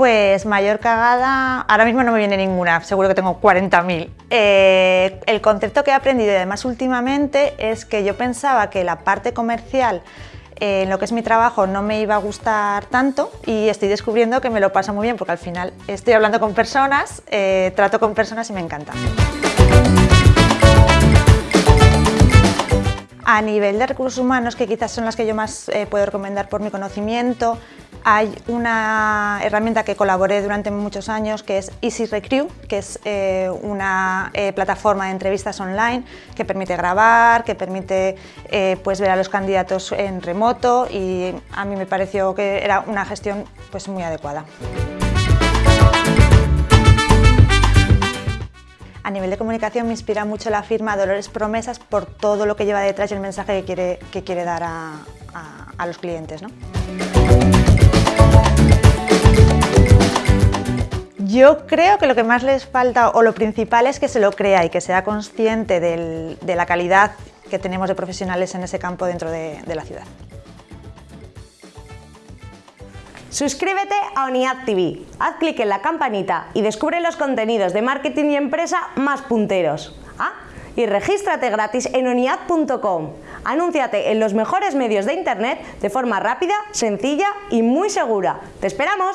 Pues mayor cagada, ahora mismo no me viene ninguna, seguro que tengo 40.000. Eh, el concepto que he aprendido y además últimamente es que yo pensaba que la parte comercial eh, en lo que es mi trabajo no me iba a gustar tanto y estoy descubriendo que me lo paso muy bien porque al final estoy hablando con personas, eh, trato con personas y me encanta. A nivel de recursos humanos, que quizás son las que yo más puedo recomendar por mi conocimiento, hay una herramienta que colaboré durante muchos años que es Easy que es eh, una eh, plataforma de entrevistas online que permite grabar, que permite eh, pues ver a los candidatos en remoto y a mí me pareció que era una gestión pues, muy adecuada. A nivel de comunicación me inspira mucho la firma Dolores Promesas por todo lo que lleva detrás y el mensaje que quiere, que quiere dar a, a los clientes. ¿no? Yo creo que lo que más les falta, o lo principal, es que se lo crea y que sea consciente de la calidad que tenemos de profesionales en ese campo dentro de, la ciudad. Suscríbete a ONIAD TV, haz clic en la campanita y descubre los contenidos de marketing y empresa más punteros. Y regístrate gratis en oniad.com. Anúnciate en los mejores medios de internet de forma rápida, sencilla y muy segura. ¡Te esperamos!